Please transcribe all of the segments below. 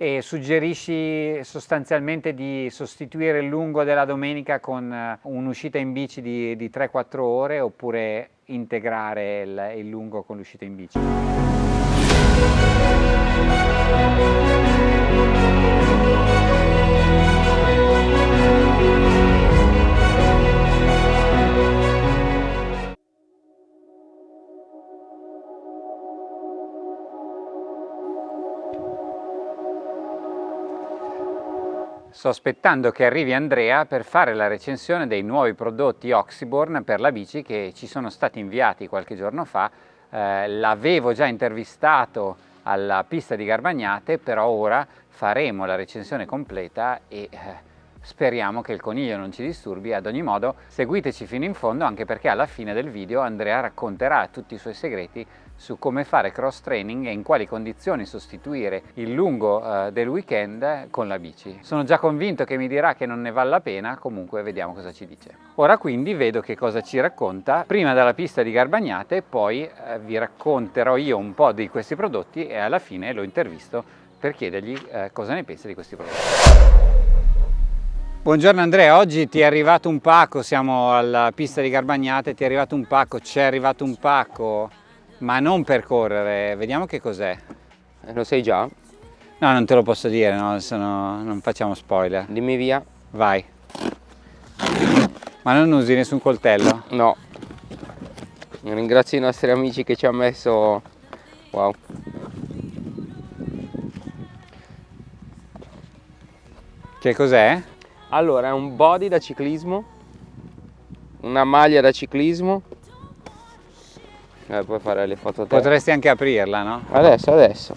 E suggerisci sostanzialmente di sostituire il lungo della domenica con eh, un'uscita in bici di, di 3-4 ore oppure integrare il, il lungo con l'uscita in bici? Sto aspettando che arrivi Andrea per fare la recensione dei nuovi prodotti Oxyborn per la bici che ci sono stati inviati qualche giorno fa. Eh, L'avevo già intervistato alla pista di Garbagnate, però ora faremo la recensione completa e eh, speriamo che il coniglio non ci disturbi. Ad ogni modo seguiteci fino in fondo anche perché alla fine del video Andrea racconterà tutti i suoi segreti su come fare cross training e in quali condizioni sostituire il lungo uh, del weekend con la bici. Sono già convinto che mi dirà che non ne vale la pena, comunque vediamo cosa ci dice. Ora quindi vedo che cosa ci racconta prima dalla pista di Garbagnate, poi uh, vi racconterò io un po' di questi prodotti e alla fine lo intervisto per chiedergli uh, cosa ne pensa di questi prodotti. Buongiorno Andrea, oggi ti è arrivato un pacco, siamo alla pista di Garbagnate, ti è arrivato un pacco, ci è arrivato un pacco ma non per correre, vediamo che cos'è. Eh, lo sai già? No, non te lo posso dire, no, no, non facciamo spoiler. Dimmi via. Vai. Ma non usi nessun coltello? No. Ringrazio i nostri amici che ci hanno messo... Wow. Che cos'è? Allora, è un body da ciclismo, una maglia da ciclismo eh, puoi fare le foto te. Potresti anche aprirla, no? Adesso, adesso.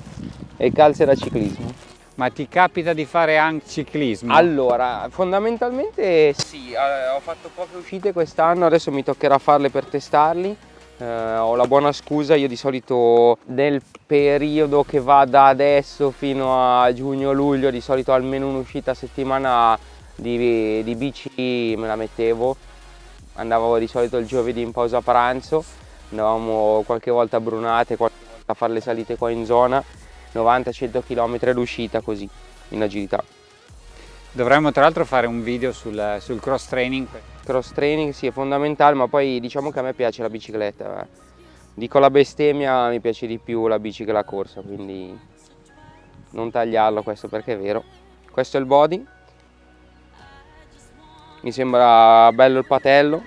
E calze da ciclismo. Ma ti capita di fare anche ciclismo? Allora, fondamentalmente sì, eh, ho fatto poche uscite quest'anno, adesso mi toccherà farle per testarli. Eh, ho la buona scusa, io di solito nel periodo che va da adesso fino a giugno-luglio, di solito almeno un'uscita a settimana di, di bici me la mettevo. Andavo di solito il giovedì in pausa pranzo andavamo qualche volta a Brunate, qualche volta a fare le salite qua in zona, 90-100 km l'uscita così, in agilità. Dovremmo tra l'altro fare un video sul, sul, cross training. Cross training sì è fondamentale, ma poi diciamo che a me piace la bicicletta. Eh. Dico la bestemmia, mi piace di più la bici che la corsa, quindi non tagliarlo questo perché è vero. Questo è il body. Mi sembra bello il patello,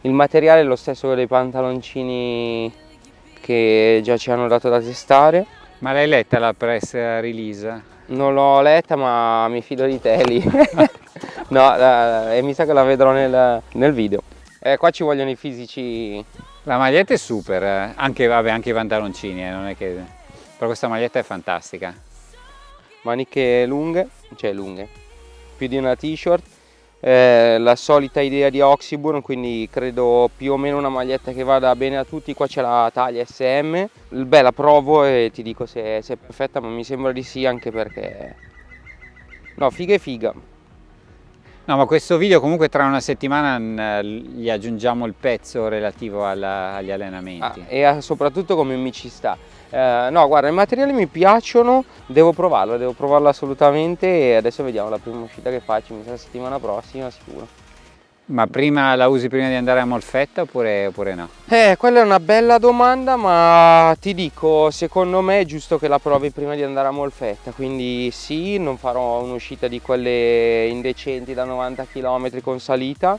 il materiale è lo stesso dei pantaloncini che già ci hanno dato da testare. Ma l'hai letta la press release? Non l'ho letta ma mi fido di te lì. no, e mi sa che la vedrò nel, nel video. Eh, qua ci vogliono i fisici. La maglietta è super, eh. anche, vabbè, anche i pantaloncini, eh, non è che... però questa maglietta è fantastica. Maniche lunghe, cioè lunghe, più di una t-shirt eh, la solita idea di Oxyburn quindi credo più o meno una maglietta che vada bene a tutti. Qua c'è la taglia SM beh la provo e ti dico se, se, è perfetta ma mi sembra di sì anche perché no figa e figa No, ma questo video comunque tra una settimana gli aggiungiamo il pezzo relativo alla, agli allenamenti. Ah, e soprattutto come mi ci sta. Eh, no, guarda, i materiali mi piacciono, devo provarlo, devo provarlo assolutamente e adesso vediamo la prima uscita che faccio, mi sa settimana prossima sicuro. Ma prima la usi prima di andare a Molfetta oppure, oppure, no? Eh, quella è una bella domanda, ma ti dico, secondo me è giusto che la provi prima di andare a Molfetta, quindi sì, non farò un'uscita di quelle indecenti da 90 km con salita,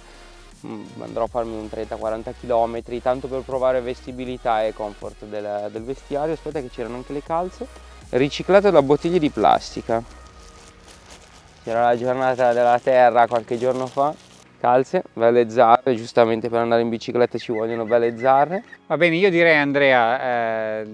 mm, andrò a farmi un 30-40 km, tanto per provare vestibilità e comfort del, del vestiario, aspetta che c'erano anche le calze, riciclate da bottiglie di plastica. C'era la giornata della terra qualche giorno fa, calze, belle zarre, giustamente per andare in bicicletta ci vogliono belle zarre. Va bene, io direi Andrea, eh,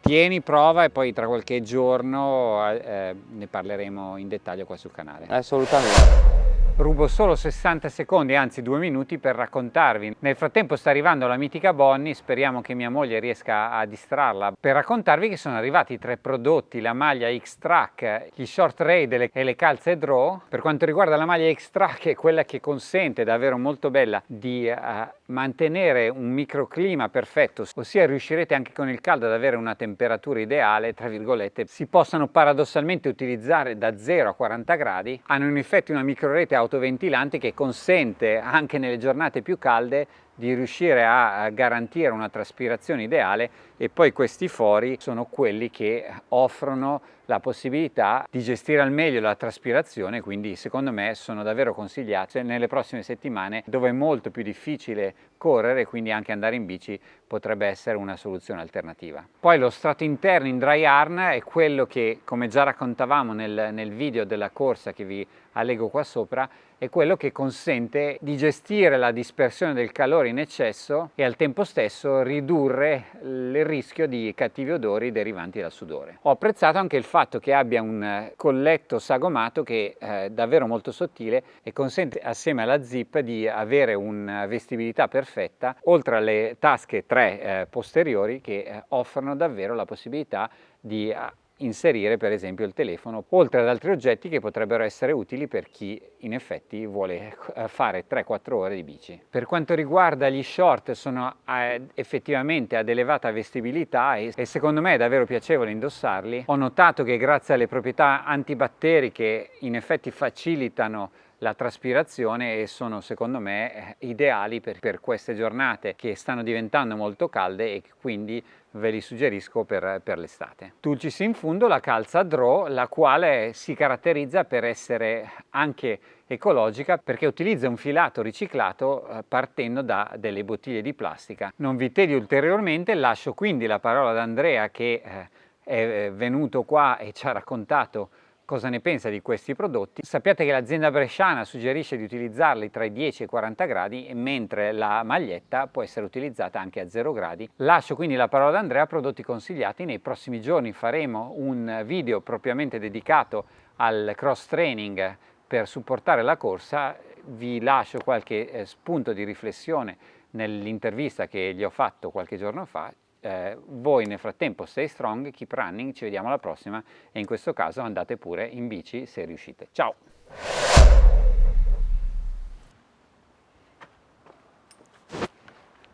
tieni, prova e poi tra qualche giorno eh, ne parleremo in dettaglio qua sul canale. Assolutamente. Rubo solo 60 secondi, anzi due minuti per raccontarvi. Nel frattempo sta arrivando la mitica Bonnie, speriamo che mia moglie riesca a distrarla, per raccontarvi che sono arrivati tre prodotti, la maglia X-Track, gli short raid e le calze draw. Per quanto riguarda la maglia X-Track è quella che consente, davvero molto bella, di uh, mantenere un microclima perfetto, ossia riuscirete anche con il caldo ad avere una temperatura ideale, tra virgolette, si possano paradossalmente utilizzare da 0 a 40 gradi, hanno in effetti una microrete autoventilante che consente anche nelle giornate più calde di riuscire a garantire una traspirazione ideale e poi questi fori sono quelli che offrono la possibilità di gestire al meglio la traspirazione quindi secondo me sono davvero consigliate nelle prossime settimane dove è molto più difficile correre quindi anche andare in bici potrebbe essere una soluzione alternativa. Poi lo strato interno in dry yarn è quello che come già raccontavamo nel, nel video della corsa che vi allego qua sopra è quello che consente di gestire la dispersione del calore in eccesso e al tempo stesso ridurre il rischio di cattivi odori derivanti dal sudore. Ho apprezzato anche il fatto che abbia un colletto sagomato che è davvero molto sottile e consente assieme alla zip di avere una vestibilità perfetta oltre alle tasche tre eh, posteriori che eh, offrono davvero la possibilità di inserire per esempio il telefono, oltre ad altri oggetti che potrebbero essere utili per chi in effetti vuole eh, fare 3-4 ore di bici. Per quanto riguarda gli short sono eh, effettivamente ad elevata vestibilità e secondo me è davvero piacevole indossarli. Ho notato che grazie alle proprietà antibatteriche in effetti facilitano la traspirazione e sono secondo me eh, ideali per, per queste giornate che stanno diventando molto calde e quindi ve li suggerisco per, per l'estate. Tulcis in fondo la calza Draw, la quale si caratterizza per essere anche ecologica perché utilizza un filato riciclato eh, partendo da delle bottiglie di plastica. Non vi tedio ulteriormente, lascio quindi la parola ad Andrea che eh, è venuto qua e ci ha raccontato cosa ne pensa di questi prodotti. Sappiate che l'azienda bresciana suggerisce di utilizzarli tra i 10 e i 40 gradi, mentre la maglietta può essere utilizzata anche a 0 gradi. Lascio quindi la parola ad Andrea, prodotti consigliati. Nei prossimi giorni faremo un video propriamente dedicato al cross training per supportare la corsa. Vi lascio qualche eh, spunto di riflessione nell'intervista che gli ho fatto qualche giorno fa eh, voi nel frattempo stay strong, keep running, ci vediamo alla prossima e in questo caso andate pure in bici se riuscite. Ciao!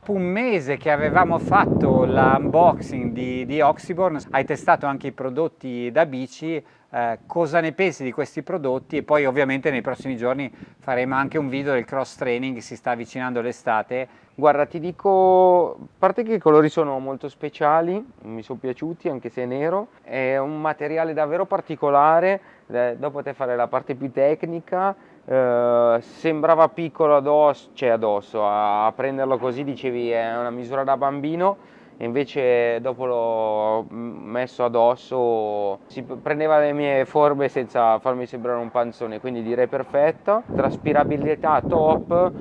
Un mese che avevamo fatto l'unboxing di, di Oxyborn, hai testato anche i prodotti da bici, eh, cosa ne pensi di questi prodotti e poi ovviamente nei prossimi giorni faremo anche un video del cross training, si sta avvicinando l'estate. Guarda ti dico, a parte che i colori sono molto speciali, mi sono piaciuti anche se è nero, è un materiale davvero particolare, eh, dopo te fare la parte più tecnica, eh, sembrava piccolo addosso, cioè addosso, a, prenderlo così dicevi è una misura da bambino e invece dopo l'ho messo addosso si prendeva le mie forme senza farmi sembrare un panzone quindi direi perfetto. Traspirabilità top.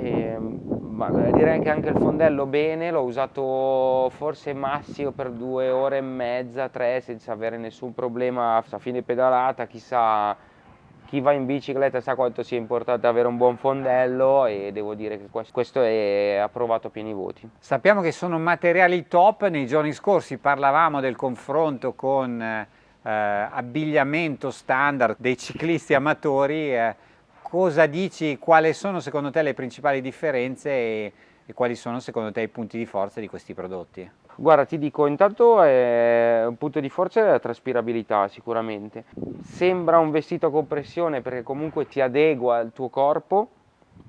E, direi che anche il fondello bene l'ho usato forse massimo per due ore e mezza tre senza avere nessun problema a fine pedalata chissà chi va in bicicletta sa quanto sia importante avere un buon fondello e devo dire che questo è approvato a pieni voti. Sappiamo che sono materiali top, nei giorni scorsi parlavamo del confronto con eh, abbigliamento standard dei ciclisti amatori, eh, cosa dici, quali sono secondo te le principali differenze e, e quali sono secondo te i punti di forza di questi prodotti? Guarda, ti dico, intanto è un punto di forza è la traspirabilità sicuramente. Sembra un vestito a compressione perché comunque ti adegua al tuo corpo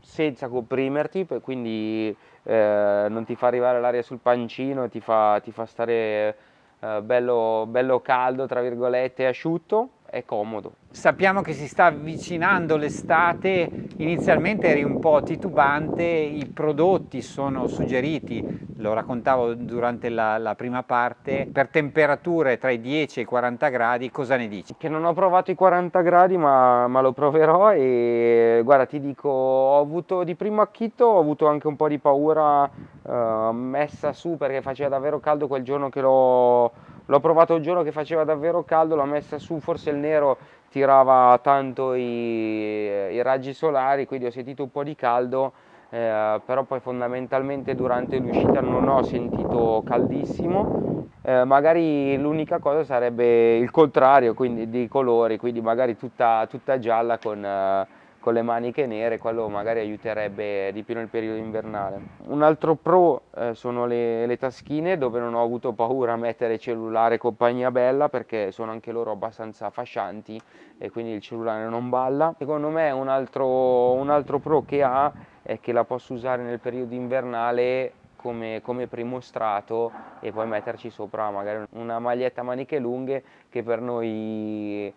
senza comprimerti, quindi eh, non ti fa arrivare l'aria sul pancino, ti fa, ti fa stare eh, bello, bello caldo, tra virgolette, asciutto, è comodo. Sappiamo che si sta avvicinando l'estate, inizialmente eri un po' titubante, i prodotti sono suggeriti, lo raccontavo durante la, la, prima parte, per temperature tra i 10 e i 40 gradi, cosa ne dici? Che non ho provato i 40 gradi ma, ma lo proverò e guarda ti dico, ho avuto di primo acchito, ho avuto anche un po' di paura uh, messa su perché faceva davvero caldo quel giorno che l'ho l'ho provato il giorno che faceva davvero caldo, l'ho messa su, forse il nero tirava tanto i, i raggi solari, quindi ho sentito un po' di caldo, eh, però poi fondamentalmente durante l'uscita non ho sentito caldissimo, eh, magari l'unica cosa sarebbe il contrario, quindi di colori, quindi magari tutta, tutta gialla con... Eh, con le maniche nere, quello magari aiuterebbe di più nel periodo invernale. Un altro pro eh, sono le, le, taschine dove non ho avuto paura a mettere cellulare compagnia bella perché sono anche loro abbastanza fascianti e quindi il cellulare non balla. Secondo me un altro, un altro pro che ha è che la posso usare nel periodo invernale come, come, primo strato e poi metterci sopra magari una maglietta maniche lunghe che per noi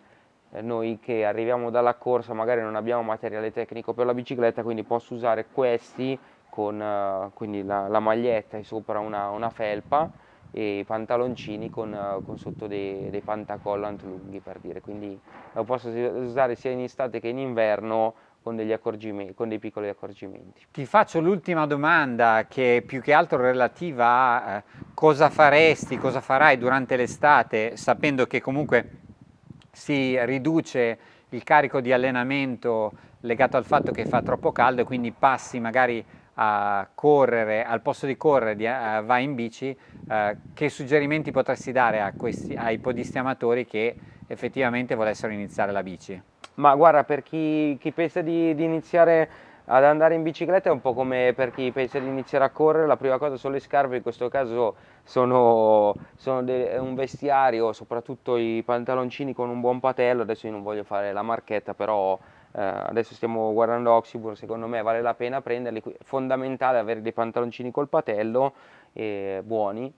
noi che arriviamo dalla corsa magari non abbiamo materiale tecnico per la bicicletta quindi posso usare questi con uh, quindi la, la, maglietta e sopra una, una, felpa e i pantaloncini con, uh, con sotto dei, dei, pantacollant lunghi per dire quindi lo posso usare sia in estate che in inverno con, con dei piccoli accorgimenti. Ti faccio l'ultima domanda che è più che altro relativa a eh, cosa faresti, cosa farai durante l'estate sapendo che comunque si riduce il carico di allenamento legato al fatto che fa troppo caldo e quindi passi magari a correre, al posto di correre di, uh, vai in bici, uh, che suggerimenti potresti dare questi, ai podisti amatori che effettivamente volessero iniziare la bici? Ma guarda, per chi, chi pensa di, di iniziare ad andare in bicicletta è un po' come per chi pensa di iniziare a correre, la prima cosa sono le scarpe, in questo caso sono, sono un vestiario, soprattutto i pantaloncini con un buon patello, adesso io non voglio fare la marchetta, però eh, adesso stiamo guardando Oxybur, secondo me vale la pena prenderli, è fondamentale avere dei pantaloncini col patello eh, buoni,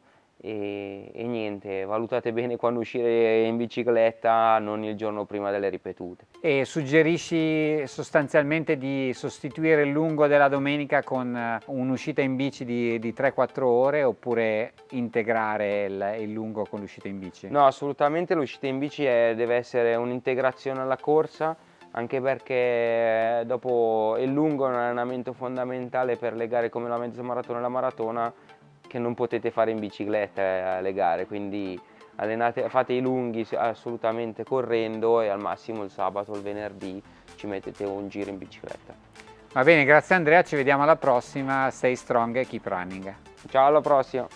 e, e, niente, valutate bene quando uscire in bicicletta, non il giorno prima delle ripetute. E suggerisci sostanzialmente di sostituire il lungo della domenica con eh, un'uscita in bici di, di 3-4 ore oppure integrare il, il lungo con l'uscita in bici? No, assolutamente l'uscita in bici è, deve essere un'integrazione alla corsa, anche perché dopo il lungo è un allenamento fondamentale per le gare come la mezza maratona e la maratona che non potete fare in bicicletta alle gare, quindi allenate, fate i lunghi assolutamente correndo e al massimo il sabato o il venerdì ci mettete un giro in bicicletta. Va bene, grazie Andrea, ci vediamo alla prossima, stay strong e keep running. Ciao, alla prossima!